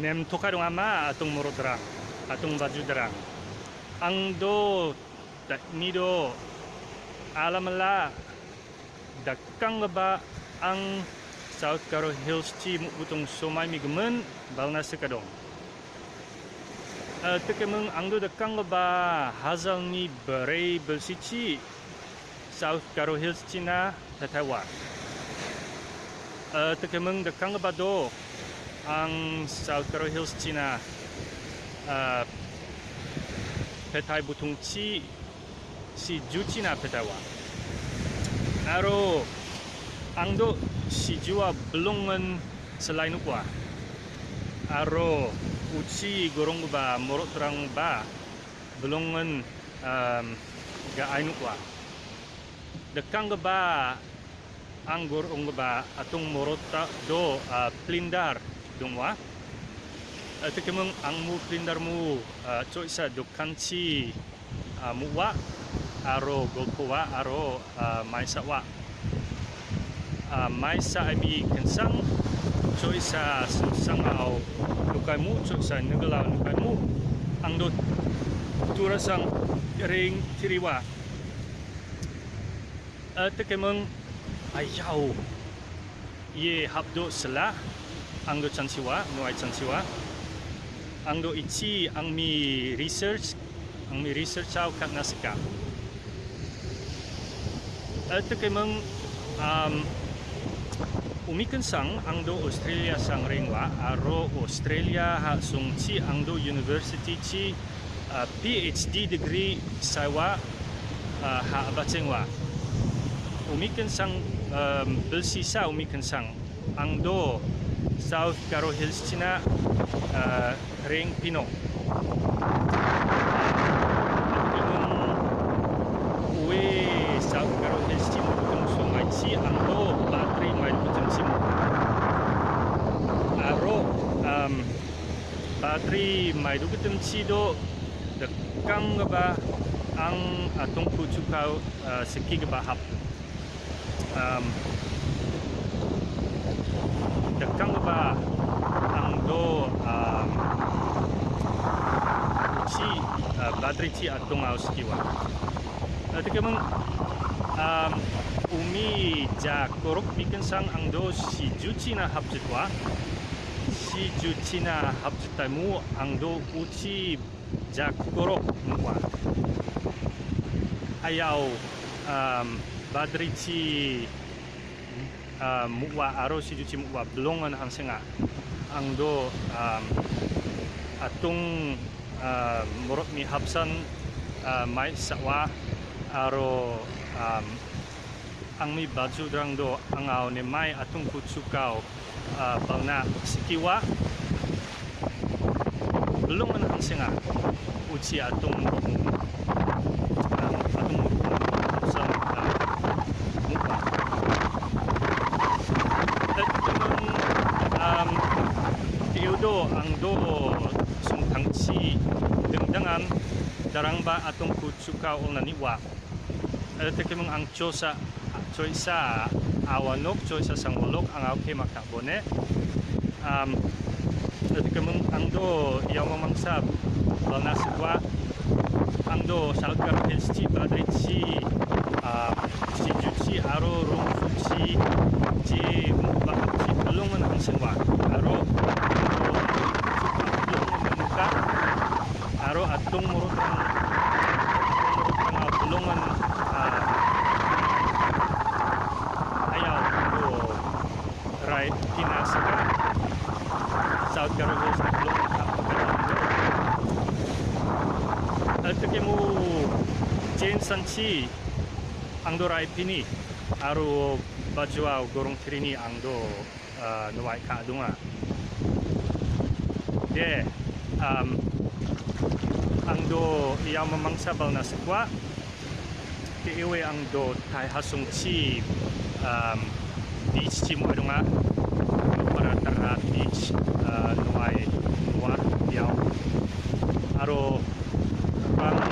nem tokarong ama atong morodra atong bajudra. Ang do tak nido alamala dakang ba ang South Karo Hills chi mutong somai migmen balna sekadong. Uh, tekemeng ang do dakang ba hazal ni berei belsici South Karo Hills China tatawa. Uh, tekemeng dakang ba do ang Karo Hills China uh, petai butung chi si juchina petawa aro angdo si jua belongan selain ukwa aro uci gorong ba morot terang ba belongan um, ga ainu kwa dekang ba anggur ong ba atung morota do uh, plindar dungwa uh, tekemeng angmu plindar mu uh, choisa dokanci uh, muwa aro golkowa aro maisa wa maisa abi kensang choisa sang au lukai mu choisa negala lukai mu. Ang do turasang ring tiriwa tekemeng ayaw ye habdo sela ang do chansiwa nuai chansiwa ang do ichi ang mi research ang mi research au kat nasika ito kay mang um, umikan sang ang do Australia sang ringwa aro Australia ha sung chi ang do university chi uh, PhD degree sawa uh, ha abachengwa umikan sang um, belsisa umikan sang. Ang do South Karo Hills uh, ring Pino South Karo Hills China kung sungai chi ang do battery mai kucing simu aro um, battery mai kucing chi do dekang ba ang atong kucukau uh, seki ba hap. Um, ba ang do um, chi uh, battery chi atong aus kiwa Nanti kemang um, umi ja korok bikin sang ang do si juci na hapjitwa si juci na hapjitamu ang do uci ja korok muwa ayaw um, badri ci uh, muwa aro si juci muwa belongan ang senga ang do um, atung uh, morot mi hapsan uh, mai sawa aro um, ang mi baju drang do ang aw mai atung kutsukau uh, bangna sikiwa belum man ang singa uci atung um, atung sa darang ba atong kutsukau ol naniwa ada tekemeng ang chosa choisa awanok choisa sangolok ang auke makabone. Um ada tekemeng ang do yang memangsa balna sikwa ang do salkar hilsi badrici uh, si juci aro rung fuci ci bakci belum ang senwa aro aro atung murut belum right kinasaka South Carolina sa belum at kemo Jane Sanchi ang do rai pini. Aro bajwa gorong trini ang do uh, nuwai ka de um, ang do iya mamangsa bal na sikwa ke iwe ang do tai hasung chi um, beach chi mo dunga. Para tara beach uh, nuai nuar yaw aro bang